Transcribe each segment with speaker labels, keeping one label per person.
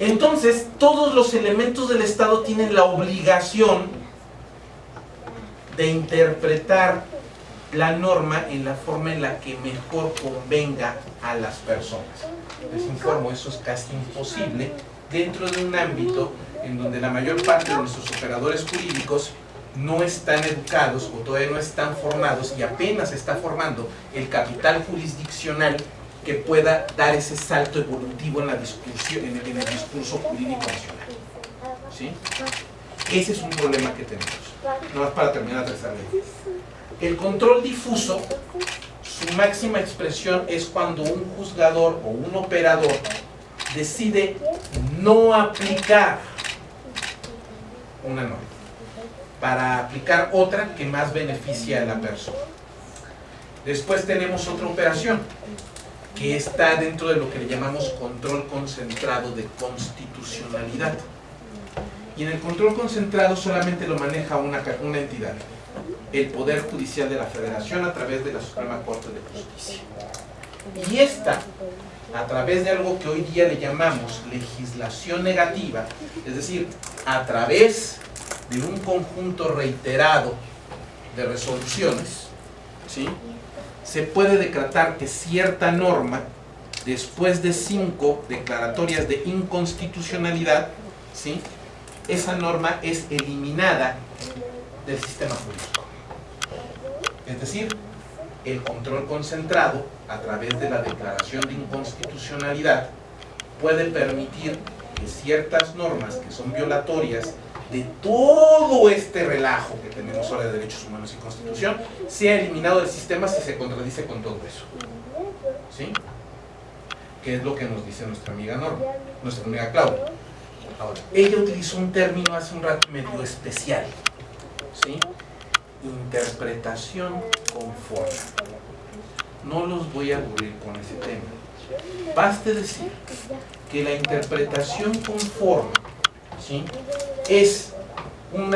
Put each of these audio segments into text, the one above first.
Speaker 1: Entonces, todos los elementos del Estado tienen la obligación de interpretar la norma en la forma en la que mejor convenga a las personas. Les informo, eso es casi imposible dentro de un ámbito en donde la mayor parte de nuestros operadores jurídicos no están educados o todavía no están formados y apenas está formando el capital jurisdiccional que pueda dar ese salto evolutivo en, la discusión, en, el, discurso jurídico nacional. ¿Sí? Ese es un problema que tenemos. No más para terminar de. El control difuso, su máxima expresión es cuando un juzgador o un operador decide no aplicar una norma para aplicar otra que más beneficia a la persona. Después tenemos otra operación que está dentro de lo que le llamamos control concentrado de constitucionalidad. Y en el control concentrado solamente lo maneja una, una entidad, el Poder Judicial de la Federación a través de la Suprema Corte de Justicia. Y esta, a través de algo que hoy día le llamamos legislación negativa, es decir, a través de un conjunto reiterado de resoluciones, ¿sí? Se puede decretar que cierta norma, después de cinco declaratorias de inconstitucionalidad, ¿sí? esa norma es eliminada del sistema jurídico. Es decir, el control concentrado a través de la declaración de inconstitucionalidad puede permitir que ciertas normas que son violatorias de todo este relajo que tenemos ahora de derechos humanos y constitución sea eliminado del sistema si se contradice con todo eso. ¿Sí? Que es lo que nos dice nuestra amiga Norma, nuestra amiga Claudia. Ahora, ella utilizó un término hace un rato medio especial. ¿Sí? Interpretación conforme. No los voy a aburrir con ese tema. Baste decir que la interpretación conforme ¿sí? Es un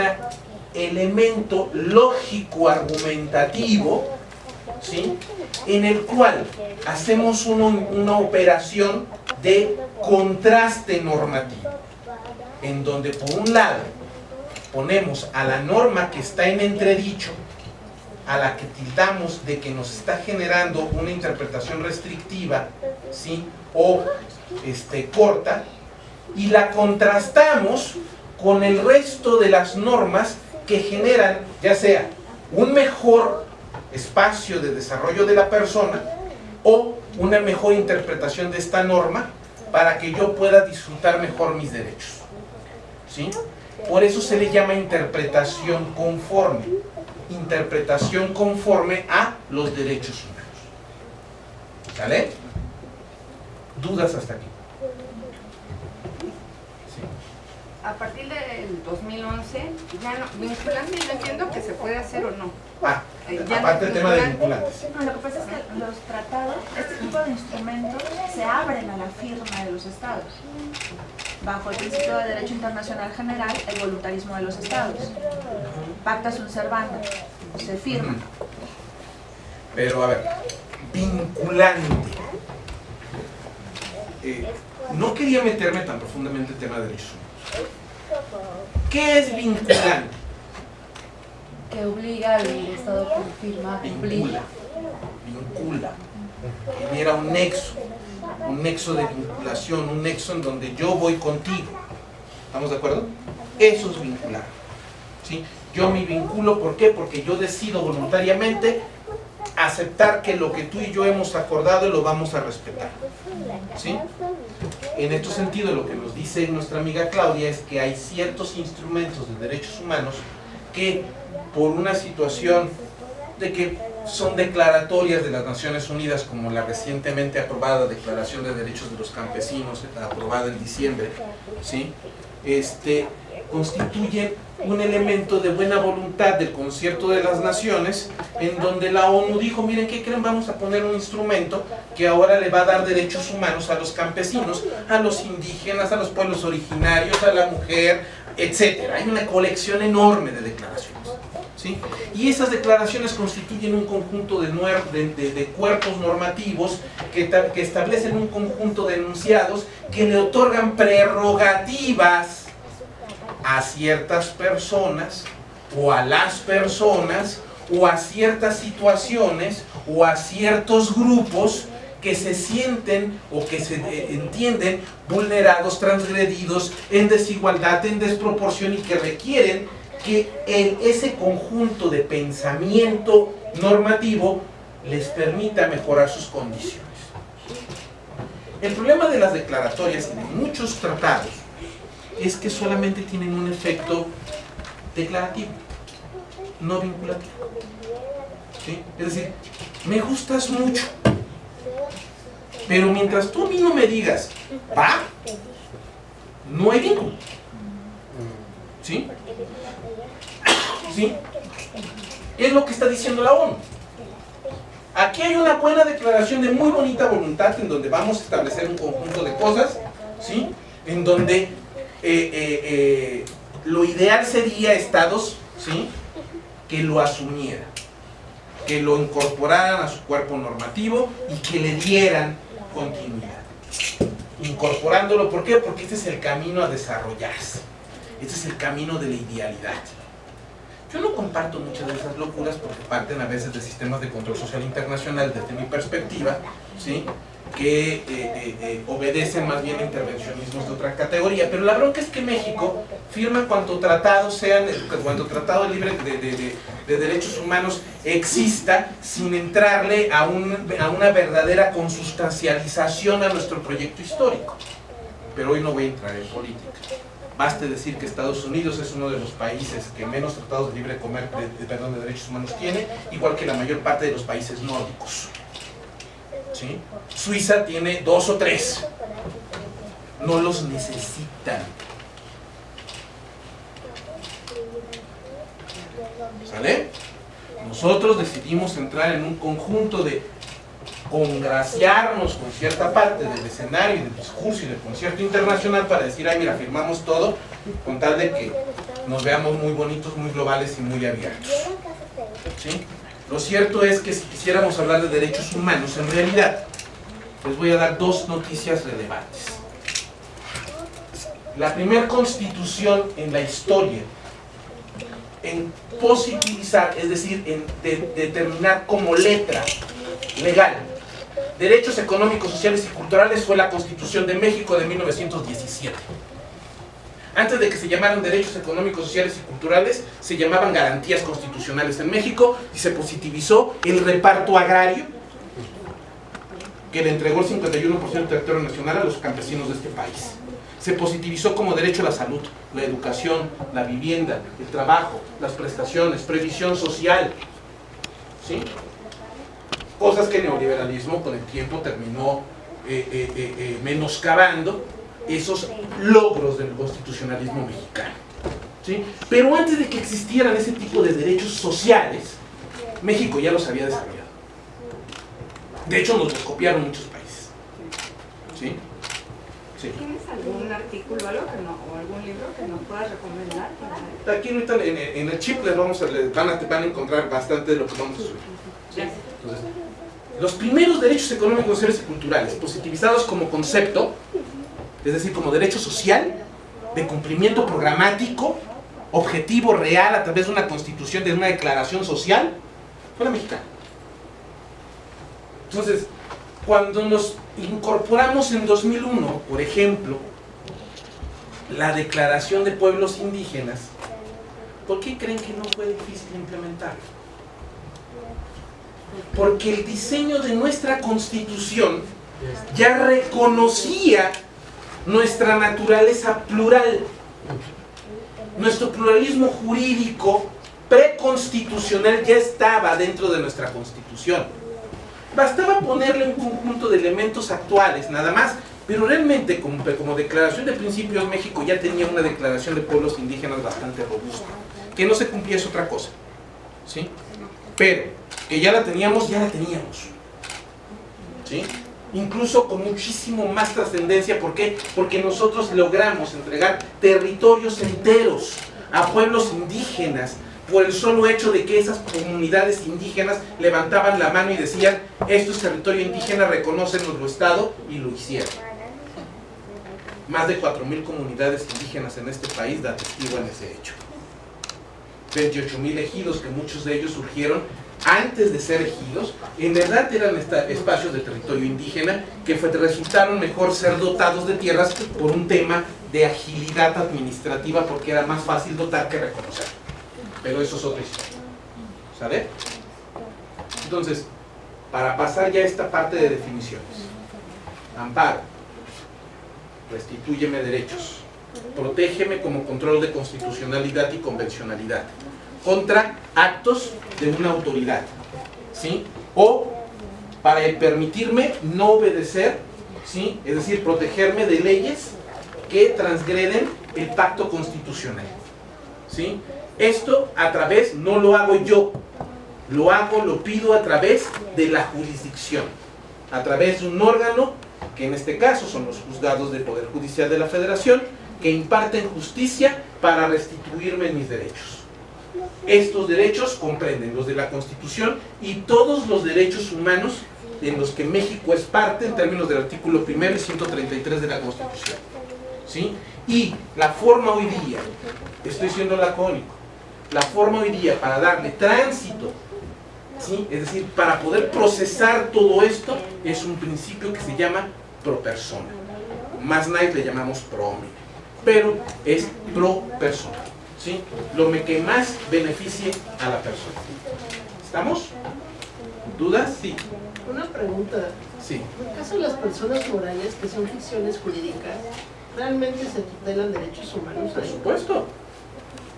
Speaker 1: elemento lógico argumentativo ¿sí? en el cual hacemos una operación de contraste normativo en donde por un lado ponemos a la norma que está en entredicho a la que tildamos de que nos está generando una interpretación restrictiva ¿sí? o este, corta y la contrastamos con el resto de las normas que generan ya sea un mejor espacio de desarrollo de la persona o una mejor interpretación de esta norma para que yo pueda disfrutar mejor mis derechos. ¿Sí? Por eso se le llama interpretación conforme. Interpretación conforme a los derechos humanos. ¿Sale? ¿Dudas hasta aquí?
Speaker 2: A partir del 2011, ya no, vinculante yo entiendo que se puede hacer o no.
Speaker 1: Ah, eh, aparte del tema de vinculantes.
Speaker 3: No, lo que pasa es que los tratados, este tipo de instrumentos, se abren a la firma de los estados. Bajo el principio de derecho internacional general, el voluntarismo de los estados. Pacta sunt servanda, se firma.
Speaker 1: Pero a ver, vinculante. Eh, no quería meterme tan profundamente en el tema de derecho ¿Qué es vinculante?
Speaker 4: Que obliga al Estado a cumplir.
Speaker 1: Vincula, vincula, genera un nexo, un nexo de vinculación, un nexo en donde yo voy contigo. ¿Estamos de acuerdo? Eso es vincular. ¿sí? Yo me vinculo, ¿por qué? Porque yo decido voluntariamente aceptar que lo que tú y yo hemos acordado lo vamos a respetar. ¿Sí? En este sentido, lo que nos dice nuestra amiga Claudia es que hay ciertos instrumentos de derechos humanos que por una situación de que son declaratorias de las Naciones Unidas, como la recientemente aprobada Declaración de Derechos de los Campesinos, aprobada en diciembre, ¿sí? este, constituyen un elemento de buena voluntad del concierto de las naciones en donde la ONU dijo, miren, ¿qué creen? Vamos a poner un instrumento que ahora le va a dar derechos humanos a los campesinos, a los indígenas, a los pueblos originarios, a la mujer, etc. Hay una colección enorme de declaraciones. ¿sí? Y esas declaraciones constituyen un conjunto de, de- de- cuerpos normativos que, que establecen un conjunto de enunciados que le otorgan prerrogativas a ciertas personas o a las personas o a ciertas situaciones o a ciertos grupos que se sienten o que se eh, entienden vulnerados, transgredidos, en desigualdad, en desproporción y que requieren que ese conjunto de pensamiento normativo les permita mejorar sus condiciones. El problema de las declaratorias y de muchos tratados es que solamente tienen un efecto declarativo, no vinculativo. Es decir, me gustas mucho, pero mientras tú a mí no me digas, va, no hay vínculo. ¿Sí? ¿Sí? Es lo que está diciendo la ONU. Aquí hay una buena declaración de muy bonita voluntad en donde vamos a establecer un conjunto de cosas, ¿sí? En donde eh, eh, eh, lo ideal sería estados, ¿sí? Que lo asumieran, que lo incorporaran a su cuerpo normativo y que le dieran continuidad. Incorporándolo, ¿por qué? Porque este es el camino a desarrollarse. Este es el camino de la idealidad. Yo no comparto muchas de esas locuras porque parten a veces de sistemas de control social internacional desde mi perspectiva, ¿sí? Que eh, eh, eh, obedecen más bien a intervencionismos de otra categoría. Pero la bronca es que México firma cuanto tratado sean, cuanto tratado libre de, de- de- de derechos humanos exista sin entrarle a, un- a una verdadera consustancialización a nuestro proyecto histórico. Pero hoy no voy a entrar en política. Baste decir que Estados Unidos es uno de los países que menos tratados de libre comer, de, de- perdón, de derechos humanos tiene, igual que la mayor parte de los países nórdicos. Suiza tiene dos o tres. No los necesitan. ¿Sale? Nosotros decidimos entrar en un conjunto de congraciarnos con cierta parte del escenario del discurso y del concierto internacional para decir, ay mira, firmamos todo, con tal de que nos veamos muy bonitos, muy globales y muy abiertos. ¿Sí? Lo cierto es que si quisiéramos hablar de derechos humanos, en realidad, les voy a dar dos noticias relevantes. La primera constitución en la historia en positivizar, es decir, en de- determinar como letra legal derechos económicos, sociales y culturales fue la Constitución de México de 1917. Antes de que se llamaran derechos económicos, sociales y culturales, se llamaban garantías constitucionales en México y se positivizó el reparto agrario que le entregó el 51% del territorio nacional a los campesinos de este país. Se positivizó como derecho a la salud, la educación, la vivienda, el trabajo, las prestaciones, previsión social. ¿Sí? Cosas que el neoliberalismo con el tiempo terminó eh, eh, eh, eh, menoscabando esos logros del constitucionalismo mexicano. ¿Sí? Pero antes de que existieran ese tipo de derechos sociales, México ya los había desarrollado. De hecho, nos los copiaron muchos países. ¿Sí? Sí.
Speaker 2: ¿Tienes algún artículo algo que no, o algún libro que nos puedas recomendar? para-
Speaker 1: Aquí ahorita en el, en el chip les vamos a, les van, a, van a encontrar bastante de lo que vamos a subir. Entonces, los primeros derechos económicos, sociales y culturales, positivizados como concepto, es decir, como derecho social, de cumplimiento programático, objetivo real a través de una constitución, de una declaración social, fue la mexicana. Entonces, cuando nos incorporamos en 2001, por ejemplo, la declaración de pueblos indígenas, ¿por qué creen que no fue difícil implementarlo? Porque el diseño de nuestra constitución ya reconocía nuestra naturaleza plural, nuestro pluralismo jurídico preconstitucional ya estaba dentro de nuestra constitución. Bastaba ponerle un conjunto de elementos actuales, nada más, pero realmente como, declaración de principios México ya tenía una declaración de pueblos indígenas bastante robusta. Que no se cumplía es otra cosa. ¿Sí? Pero que ya la teníamos, ya la teníamos. ¿Sí? Incluso con muchísimo más trascendencia, ¿por qué? Porque nosotros logramos entregar territorios enteros a pueblos indígenas, por el solo hecho de que esas comunidades indígenas levantaban la mano y decían, esto es territorio indígena, reconocen Estado, y lo hicieron. Más de 4.000 comunidades indígenas en este país da testigo en ese hecho. 28.000 ejidos, que muchos de ellos surgieron antes de ser ejidos, en verdad eran espacios de territorio indígena que resultaron mejor ser dotados de tierras por un tema de agilidad administrativa porque era más fácil dotar que reconocer. Pero eso es otra historia. ¿Sale? Entonces, para pasar ya a esta parte de definiciones. Amparo. Restitúyeme derechos. Protégeme como control de constitucionalidad y convencionalidad contra actos de una autoridad, ¿sí? O para permitirme no obedecer, ¿sí? Es decir, protegerme de leyes que transgreden el pacto constitucional, ¿sí? Esto a través, no lo hago yo, lo hago, lo pido a través de la jurisdicción, a través de un órgano, que en este caso son los juzgados del Poder Judicial de la Federación, que imparten justicia para restituirme mis derechos. Estos derechos comprenden los de la Constitución y todos los derechos humanos en los que México es parte en términos del artículo 1 y 133 de la Constitución. ¿Sí? Y la forma hoy día, estoy siendo lacónico, la forma hoy día para darle tránsito, ¿sí? es decir, para poder procesar todo esto, es un principio que se llama pro persona. Más nadie le llamamos pro hombre, pero es pro persona. ¿Sí? lo que más beneficie a la persona. ¿Estamos? ¿Dudas? Sí.
Speaker 5: Una pregunta.
Speaker 1: Sí.
Speaker 5: En el caso de las personas morales, que son ficciones jurídicas, ¿realmente se tutelan derechos humanos?
Speaker 1: Por supuesto.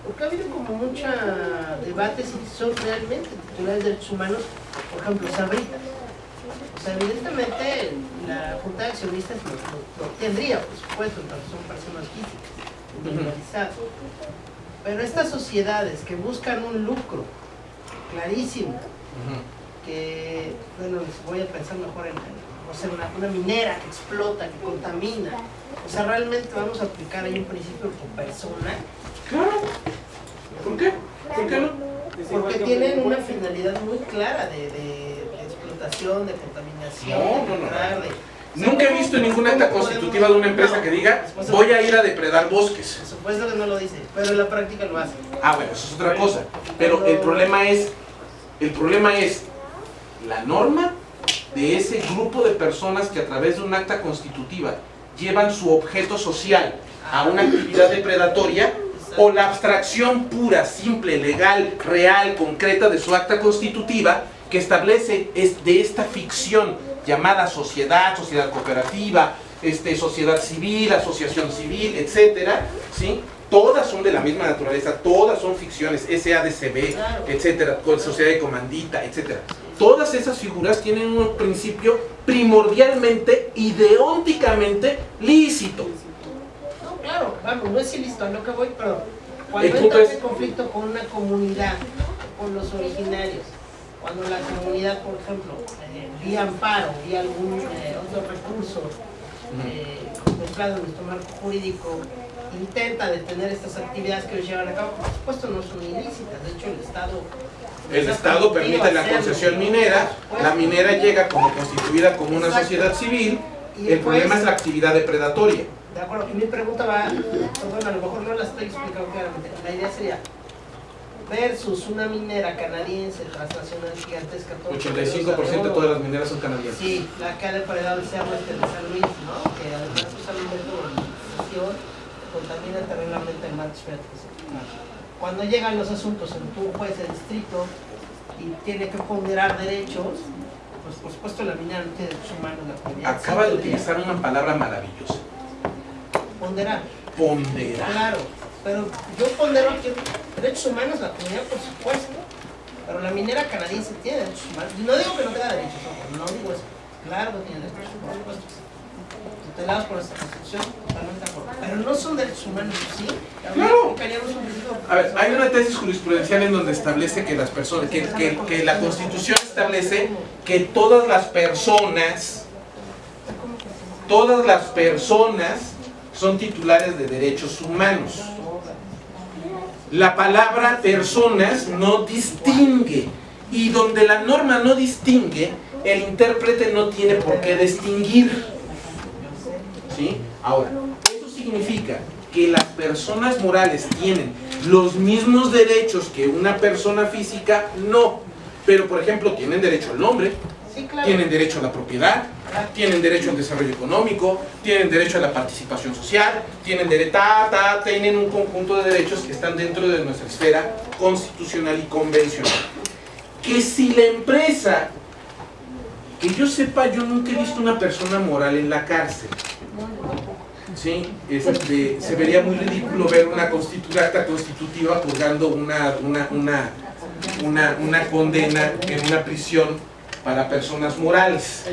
Speaker 5: Porque ha habido como mucho debate si son realmente titulares de derechos humanos, por ejemplo, Sabrita. O sea, evidentemente la Junta de Accionistas lo, tendría, por supuesto, entonces son personas físicas, individualizadas. Pero estas sociedades que buscan un lucro clarísimo, que, bueno, voy a pensar mejor en, una, minera que explota, que contamina, o sea, realmente vamos a aplicar ahí un principio por persona.
Speaker 1: Claro. ¿Por qué? ¿Por qué no?
Speaker 5: Porque tienen una finalidad muy clara de, explotación, de contaminación, de
Speaker 1: Nunca he visto ninguna acta constitutiva de una empresa que diga voy a ir a depredar bosques.
Speaker 5: Por supuesto que no lo dice, pero en la práctica lo hace.
Speaker 1: Ah, bueno, eso es otra cosa. Pero el problema es, el problema es la norma de ese grupo de personas que a través de un acta constitutiva llevan su objeto social a una actividad depredatoria o la abstracción pura, simple, legal, real, concreta de su acta constitutiva que establece es de esta ficción llamada sociedad, sociedad cooperativa, este, sociedad civil, asociación civil, etcétera, ¿sí? Todas son de la misma naturaleza, todas son ficciones, SADCB, etcétera, sociedad de comandita, etcétera. Todas esas figuras tienen un principio primordialmente, ideónticamente lícito.
Speaker 5: No, claro, vamos, no es ilícito, lo que voy, pero cuando entra en conflicto con una comunidad, con los originarios, cuando la comunidad, por ejemplo, eh, vía amparo, vía algún eh, otro recurso eh, contemplado en nuestro marco jurídico, intenta detener estas actividades que ellos llevan a cabo, por supuesto no son ilícitas, de hecho el Estado...
Speaker 1: El Estado permite la concesión minera, la minera llega como constituida como una sociedad civil, el problema es la actividad depredatoria.
Speaker 5: De acuerdo, y mi pregunta va, bueno, a lo mejor no la estoy explicando claramente, la idea sería, versus una minera canadiense transnacional gigantesca.
Speaker 1: 85% de todas las mineras son canadienses.
Speaker 5: Sí, la que ha depredado el cerro este de San Luis, ¿no? que además usa un método de organización contamina terriblemente el mar Cuando llegan los asuntos en un juez de distrito y tiene que ponderar derechos, pues por supuesto la minera no tiene derechos humanos. La
Speaker 1: Acaba de utilizar una palabra maravillosa.
Speaker 5: Ponderar.
Speaker 1: Ponderar.
Speaker 5: Claro pero yo pondero aquí derechos humanos, la comunidad por supuesto, pero la minera canadiense tiene derechos humanos. No digo que no tenga derechos, no digo eso. Claro que tiene derechos, por supuesto. Tutelados por esta constitución, totalmente acuerdo. Pero no son derechos humanos, ¿sí?
Speaker 1: Claro. A ver, hay una tesis jurisprudencial en donde establece que las personas, que, que, que la constitución establece que todas las personas, todas las personas son titulares de derechos humanos La palabra personas no distingue. Y donde la norma no distingue, el intérprete no tiene por qué distinguir. ¿Sí? Ahora, eso significa que las personas morales tienen los mismos derechos que una persona física, no. Pero, por ejemplo, tienen derecho al nombre,
Speaker 5: Sí, claro.
Speaker 1: tienen derecho a la propiedad, tienen derecho al desarrollo económico, tienen derecho a la participación social, tienen derecho, ta, ta, tienen un conjunto de derechos que están dentro de nuestra esfera constitucional y convencional. Que si la empresa, que yo sepa, yo nunca he visto una persona moral en la cárcel. Sí, este, se vería muy ridículo ver una acta constitutiva purgando una, una, una, una, una condena en una prisión para personas morales.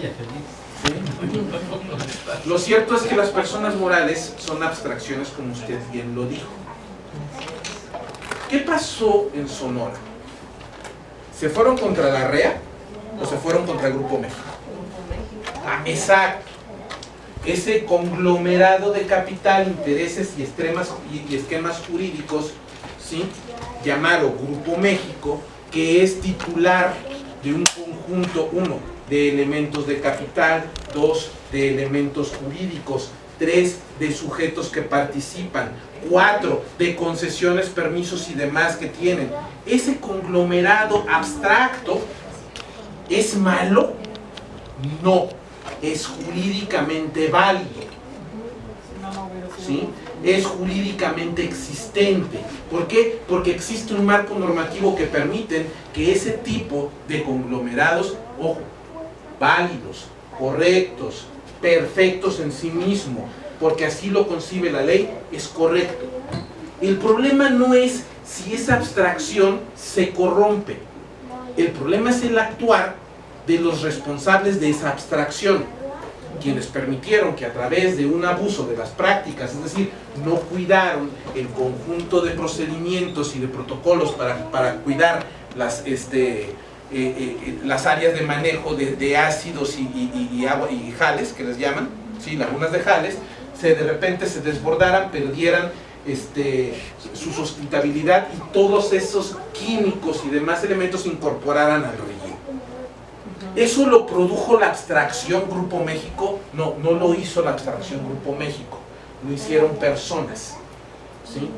Speaker 1: Lo cierto es que las personas morales son abstracciones, como usted bien lo dijo. ¿Qué pasó en Sonora? ¿Se fueron contra la REA o se fueron contra el Grupo México? Ah, exacto. Ese conglomerado de capital, intereses y esquemas jurídicos, ¿sí? llamado Grupo México, que es titular de un conjunto, uno, de elementos de capital, dos, de elementos jurídicos, tres, de sujetos que participan, cuatro, de concesiones, permisos y demás que tienen. Ese conglomerado abstracto es malo, no, es jurídicamente válido. ¿Sí? Es jurídicamente existente. ¿Por qué? Porque existe un marco normativo que permite que ese tipo de conglomerados, ojo, válidos, correctos, perfectos en sí mismo, porque así lo concibe la ley, es correcto. El problema no es si esa abstracción se corrompe. El problema es el actuar de los responsables de esa abstracción, quienes permitieron que a través de un abuso de las prácticas, es decir, no cuidaron el conjunto de procedimientos y de protocolos para, para cuidar las, este, eh, eh, las áreas de manejo de, de ácidos y, y- y agua y jales, que les llaman, ¿sí? lagunas de jales, se de repente se desbordaran, perdieran este, su sustentabilidad y todos esos químicos y demás elementos se incorporaran al relleno. ¿Eso lo produjo la abstracción Grupo México? No, no lo hizo la abstracción Grupo México, lo hicieron personas. ¿sí?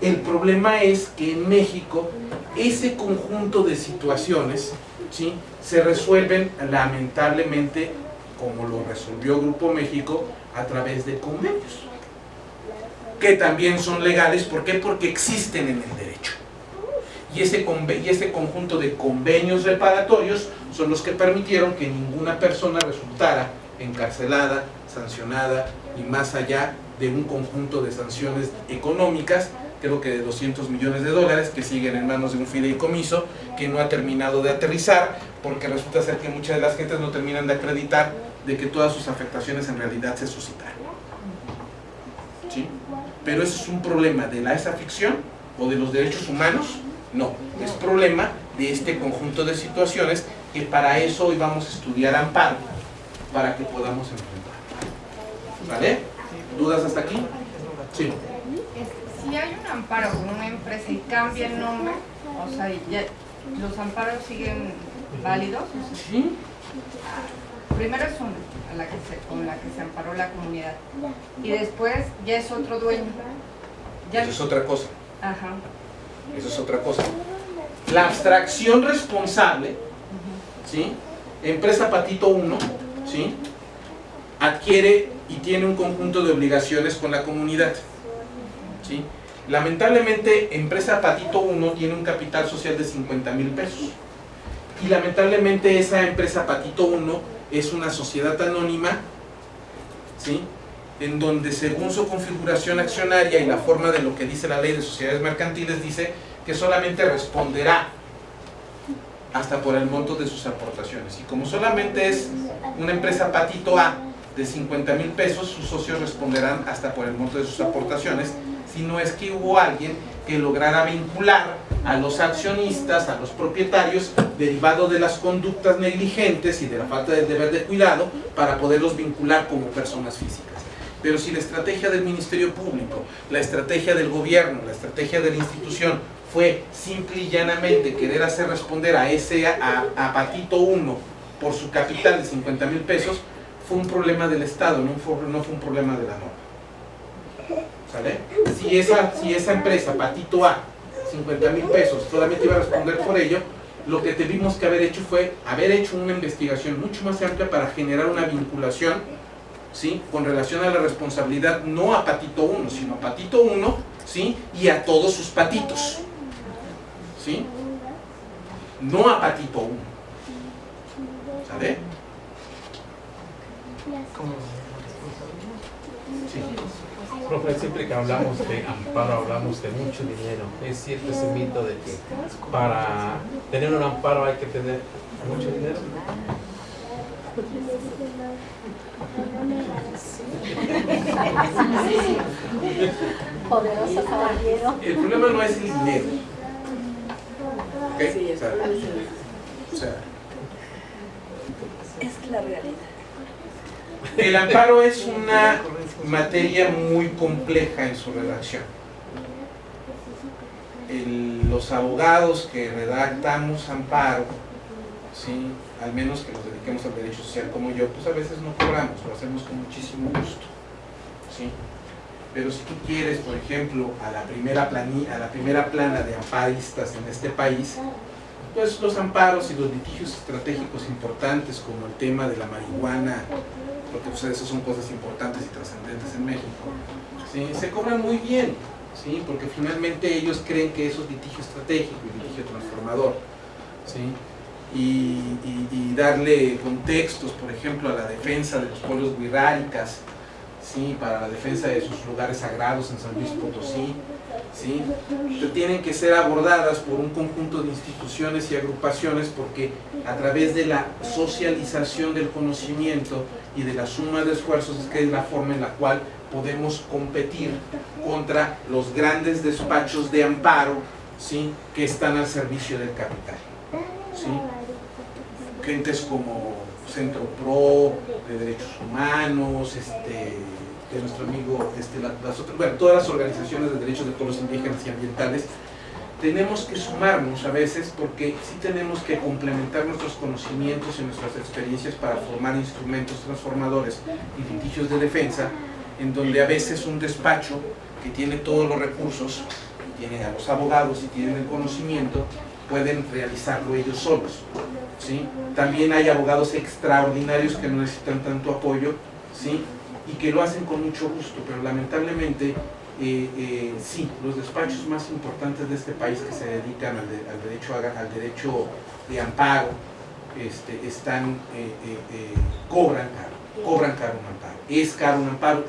Speaker 1: El problema es que en México ese conjunto de situaciones ¿sí? se resuelven lamentablemente, como lo resolvió Grupo México, a través de convenios, que también son legales. ¿Por qué? Porque existen en el derecho. Y ese, y ese conjunto de convenios reparatorios son los que permitieron que ninguna persona resultara encarcelada, sancionada y más allá de un conjunto de sanciones económicas, creo que de 200 millones de dólares, que siguen en manos de un fideicomiso que no ha terminado de aterrizar, porque resulta ser que muchas de las gentes no terminan de acreditar de que todas sus afectaciones en realidad se suscitaron. ¿Sí? Pero eso es un problema de la esa ficción o de los derechos humanos, no, es problema de este conjunto de situaciones que para eso hoy vamos a estudiar amparo, para que podamos enfrentar. ¿Vale? ¿Dudas hasta aquí? Sí.
Speaker 2: Si hay un amparo con una empresa y cambia el nombre, o sea, ya, los amparos siguen válidos. O sea,
Speaker 1: ¿Sí?
Speaker 2: primero es una a la que se, con la que se amparó la comunidad y después ya es otro dueño. Ya,
Speaker 1: Eso es otra cosa.
Speaker 2: ajá.
Speaker 1: Eso es otra cosa. La abstracción responsable, ¿sí? Empresa Patito 1, ¿sí? Adquiere y tiene un conjunto de obligaciones con la comunidad, ¿sí? Lamentablemente, Empresa Patito 1 tiene un capital social de 50 mil pesos. Y lamentablemente esa empresa Patito 1 es una sociedad anónima, ¿sí? en donde según su configuración accionaria y la forma de lo que dice la ley de sociedades mercantiles, dice que solamente responderá hasta por el monto de sus aportaciones. Y como solamente es una empresa patito A de 50 mil pesos, sus socios responderán hasta por el monto de sus aportaciones, si no es que hubo alguien que lograra vincular a los accionistas, a los propietarios, derivado de las conductas negligentes y de la falta del deber de cuidado, para poderlos vincular como personas físicas. Pero si la estrategia del Ministerio Público, la estrategia del gobierno, la estrategia de la institución fue simple y llanamente querer hacer responder a ese a, a Patito 1 por su capital de 50 mil pesos, fue un problema del Estado, no fue un problema de la norma. ¿Sale? Si esa, si esa empresa, Patito A, 50 mil pesos, solamente iba a responder por ello, lo que tuvimos que haber hecho fue haber hecho una investigación mucho más amplia para generar una vinculación ¿sí? con relación a la responsabilidad no a Patito 1, sino a Patito 1 ¿sí? y a todos sus patitos. ¿sí? No a Patito 1. ¿Sale? Sí.
Speaker 6: Profe, siempre que hablamos de amparo hablamos de mucho dinero. Es cierto ese mito de que para tener un amparo hay que tener mucho dinero.
Speaker 7: Poderoso caballero.
Speaker 1: El problema no es el dinero. ¿ok?
Speaker 7: Sí,
Speaker 1: O sea, o sea,
Speaker 7: Es la realidad.
Speaker 1: El amparo es una materia muy compleja en su redacción. Los abogados que redactamos amparo, ¿sí? al menos que nos dediquemos al derecho social como yo, pues a veces no cobramos, lo hacemos con muchísimo gusto. ¿sí? Pero si tú quieres, por ejemplo, a la primera plani- a la primera plana de amparistas en este país, pues los amparos y los litigios estratégicos importantes como el tema de la marihuana, porque pues, esas son cosas importantes y trascendentes en México, ¿sí? se cobran muy bien, ¿sí? porque finalmente ellos creen que eso es litigio estratégico y litigio transformador. ¿sí? Y, y- darle contextos, por ejemplo, a la defensa de los pueblos wixárikas, ¿sí? para la defensa de sus lugares sagrados en San Luis Potosí, ¿sí? tienen que ser abordadas por un conjunto de instituciones y agrupaciones porque a través de la socialización del conocimiento y de la suma de esfuerzos es que es la forma en la cual podemos competir contra los grandes despachos de amparo ¿sí? que están al servicio del capital. ¿sí? Gentes como Centro Pro, de Derechos Humanos, este, de nuestro amigo, este, la- las otras, bueno, todas las organizaciones de derechos de pueblos indígenas y ambientales, tenemos que sumarnos a veces porque sí tenemos que complementar nuestros conocimientos y nuestras experiencias para formar instrumentos transformadores y litigios de defensa, en donde a veces un despacho que tiene todos los recursos, tiene a los abogados y tienen el conocimiento, pueden realizarlo ellos solos. ¿sí? También hay abogados extraordinarios que no necesitan tanto apoyo ¿sí? Y que lo hacen con mucho gusto, pero lamentablemente eh, eh, sí, los despachos más importantes de este país que se dedican al, de- al derecho, al derecho de amparo este, están, eh, cobran caro, cobran caro un amparo. Es caro un amparo,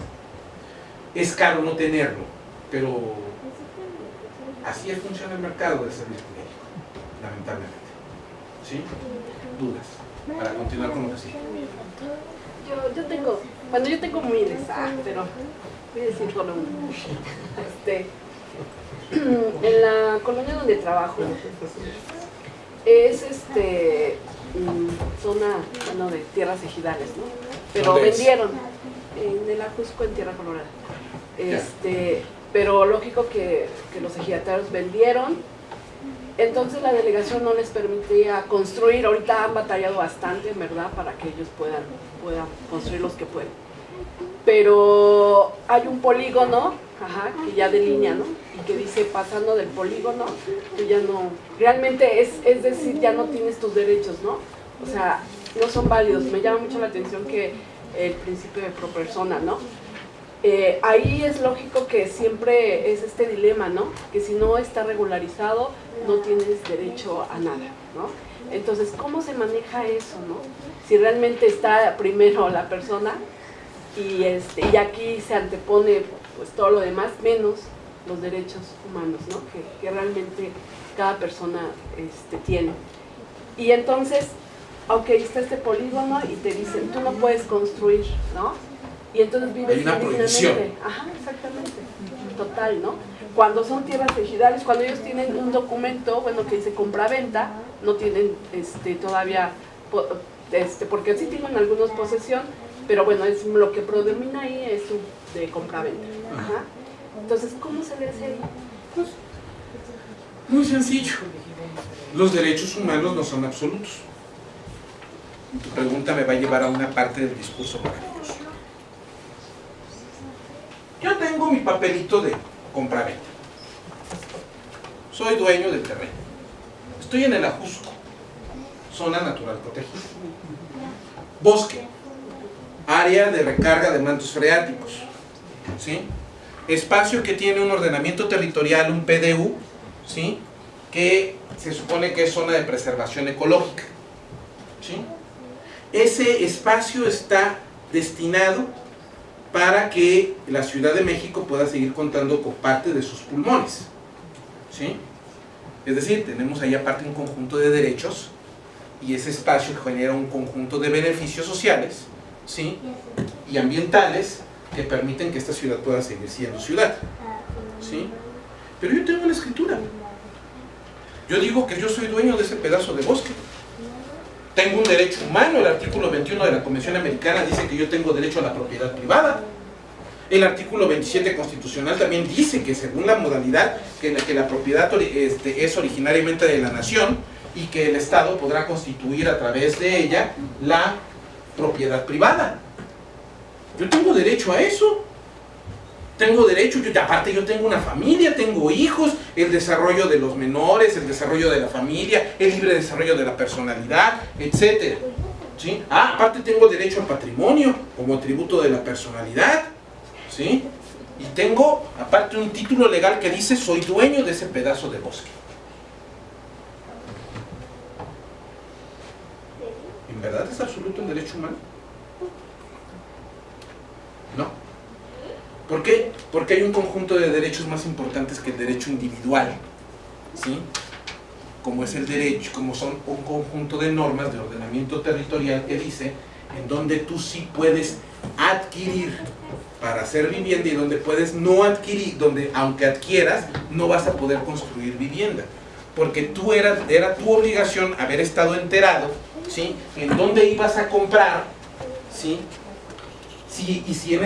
Speaker 1: es caro no tenerlo, pero así funciona el mercado del servicio público, lamentablemente. ¿Sí? Dudas, para continuar con lo que sigue.
Speaker 7: Yo, yo tengo, bueno, yo tengo miles, ah, pero voy a decir solo uno. Este, en la colonia donde trabajo, es este, mm, zona, bueno, de tierras ejidales, ¿no? Pero vendieron en el Ajusco, en Tierra Colorada. Este, pero lógico que, que los ejidatarios vendieron entonces la delegación no les permitía construir, ahorita han batallado bastante, verdad, para que ellos puedan, puedan construir los que pueden. Pero hay un polígono, ajá, que ya delinea, ¿no? Y que dice, pasando del polígono, tú ya no, realmente es, es decir, ya no tienes tus derechos, ¿no? O sea, no son válidos. Me llama mucho la atención que el principio de pro persona, ¿no? Eh, ahí es lógico que siempre es este dilema, ¿no? Que si no está regularizado, no tienes derecho a nada, ¿no? Entonces, ¿cómo se maneja eso, no? Si realmente está primero la persona y, este, y aquí se antepone pues todo lo demás, menos los derechos humanos, ¿no? Que, realmente cada persona este, tiene. Y entonces, ok, está este polígono y te dicen, tú no puedes construir, ¿no? Y entonces vives
Speaker 1: Hay una prohibición.
Speaker 7: Ajá, exactamente. Total, ¿no? Cuando son tierras ejidales, cuando ellos tienen un documento, bueno, que dice compra-venta, no tienen este, todavía, este, porque sí tienen algunos posesión, Pero bueno, es lo que predomina ahí es su de compraventa. Ajá. Entonces, ¿cómo se le hace ahí?
Speaker 1: Muy sencillo. Los derechos humanos no son absolutos. Tu pregunta me va a llevar a una parte del discurso. Yo mi papelito de compraventa. Soy dueño del terreno. Estoy en el Ajusco, zona natural protegida. Bosque, área de recarga de mantos freáticos. ¿Sí? Espacio que tiene un ordenamiento territorial, un PDU, ¿sí? que se supone que es zona de preservación ecológica. ¿sí? Ese espacio está destinado para que la Ciudad de México pueda seguir contando con parte de sus pulmones. ¿sí? Es decir, tenemos ahí aparte un conjunto de derechos y ese espacio genera un conjunto de beneficios sociales ¿sí? y ambientales que permiten que esta ciudad pueda seguir siendo ciudad. ¿sí? Pero yo tengo la escritura. Yo digo que yo soy dueño de ese pedazo de bosque. Tengo un derecho humano, el artículo 21 de la Convención Americana dice que yo tengo derecho a la propiedad privada. El artículo 27 constitucional también dice que según la modalidad que la, propiedad este, es originariamente de la nación y que el Estado podrá constituir a través de ella la propiedad privada. Yo tengo derecho a eso. Tengo derecho, yo, aparte yo tengo una familia, tengo hijos, el desarrollo de los menores, el desarrollo de la familia, el libre desarrollo de la personalidad, etc. ¿Sí? Ah, aparte tengo derecho al patrimonio como atributo de la personalidad. ¿Sí? Y tengo aparte un título legal que dice soy dueño de ese pedazo de bosque. ¿En verdad es absoluto el derecho humano? ¿Por qué? Porque hay un conjunto de derechos más importantes que el derecho individual. ¿Sí? Como es el derecho, como son un conjunto de normas de ordenamiento territorial que dice en donde tú sí puedes adquirir para hacer vivienda y donde puedes no adquirir, donde aunque adquieras, no vas a poder construir vivienda. Porque tú eras, era tu obligación haber estado enterado, ¿sí? En dónde ibas a comprar, ¿sí? Sí, y si en